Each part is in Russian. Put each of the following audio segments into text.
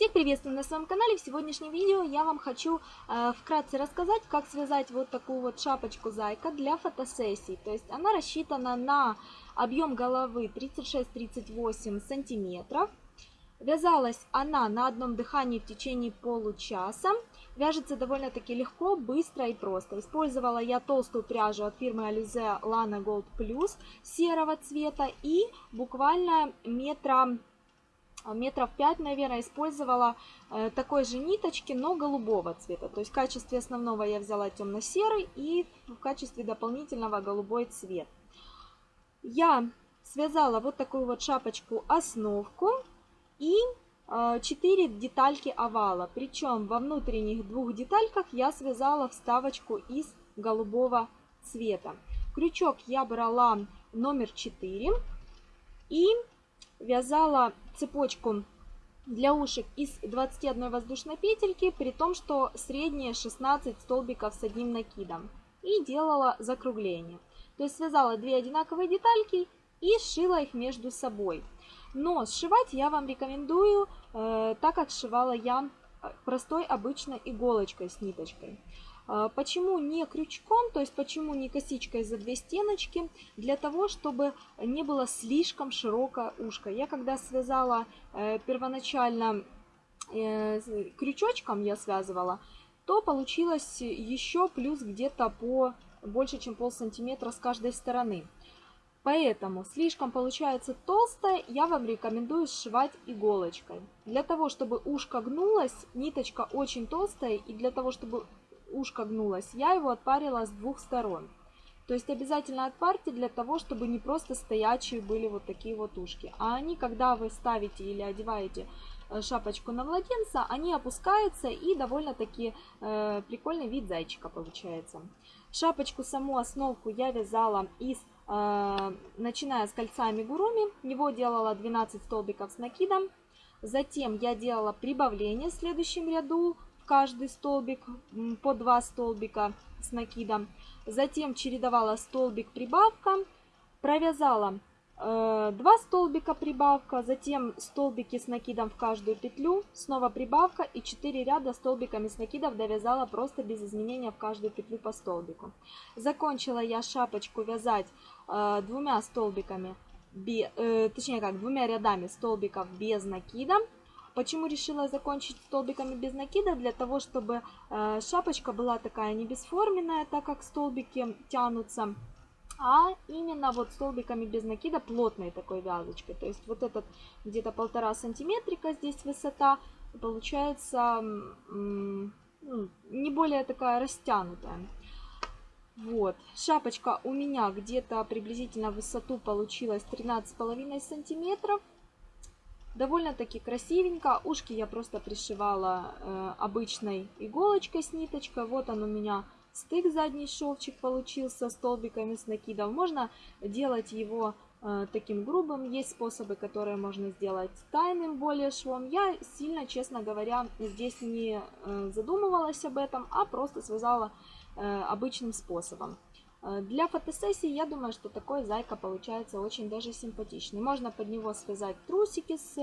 Всех приветствую на своем канале. В сегодняшнем видео я вам хочу э, вкратце рассказать, как связать вот такую вот шапочку зайка для фотосессий. То есть она рассчитана на объем головы 36-38 сантиметров. Вязалась она на одном дыхании в течение получаса. Вяжется довольно-таки легко, быстро и просто. Использовала я толстую пряжу от фирмы Alize Lana Gold Plus серого цвета и буквально метра метров 5, наверное, использовала э, такой же ниточки, но голубого цвета. То есть в качестве основного я взяла темно-серый и в качестве дополнительного голубой цвет. Я связала вот такую вот шапочку основку и 4 э, детальки овала. Причем во внутренних двух детальках я связала вставочку из голубого цвета. Крючок я брала номер 4 и вязала цепочку для ушек из 21 воздушной петельки, при том, что средние 16 столбиков с одним накидом. И делала закругление. То есть связала две одинаковые детальки и сшила их между собой. Но сшивать я вам рекомендую э, так, как сшивала я простой обычной иголочкой с ниточкой. А, почему не крючком, то есть почему не косичкой за две стеночки? Для того, чтобы не было слишком широкое ушко. Я когда связала э, первоначально э, крючочком, я связывала, то получилось еще плюс где-то по больше, чем пол сантиметра с каждой стороны. Поэтому слишком получается толстая, я вам рекомендую сшивать иголочкой. Для того, чтобы ушко гнулось, ниточка очень толстая, и для того, чтобы ушко гнулось, я его отпарила с двух сторон. То есть обязательно отпарьте для того, чтобы не просто стоячие были вот такие вот ушки. А они, когда вы ставите или одеваете э, шапочку на младенца, они опускаются и довольно-таки э, прикольный вид зайчика получается. Шапочку саму основку я вязала из, начиная с кольца амигуруми. Него делала 12 столбиков с накидом. Затем я делала прибавление в следующем ряду каждый столбик по два столбика с накидом. Затем чередовала столбик прибавка, провязала э, 2 столбика прибавка, затем столбики с накидом в каждую петлю, снова прибавка и 4 ряда столбиками с накидов довязала просто без изменения в каждую петлю по столбику. Закончила я шапочку вязать э, двумя столбиками, э, точнее как двумя рядами столбиков без накида. Почему решила закончить столбиками без накида? Для того, чтобы э, шапочка была такая не бесформенная, так как столбики тянутся, а именно вот столбиками без накида плотной такой вязочкой. То есть вот этот где-то полтора сантиметрика здесь высота, получается ну, не более такая растянутая. Вот, шапочка у меня где-то приблизительно в высоту получилась 13,5 сантиметров. Довольно-таки красивенько. Ушки я просто пришивала э, обычной иголочкой с ниточкой. Вот он у меня стык задний шовчик получился столбиками с накидом. Можно делать его э, таким грубым. Есть способы, которые можно сделать тайным более швом. Я сильно, честно говоря, здесь не э, задумывалась об этом, а просто связала э, обычным способом. Э, для фотосессии я думаю, что такой зайка получается очень даже симпатичный. Можно под него связать трусики с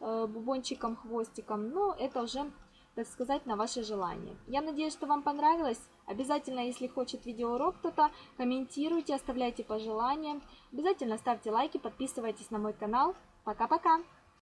э, бубончиком, хвостиком, но это уже, так сказать, на ваше желание. Я надеюсь, что вам понравилось. Обязательно, если хочет видеоурок кто-то, комментируйте, оставляйте пожелания. Обязательно ставьте лайки, подписывайтесь на мой канал. Пока-пока!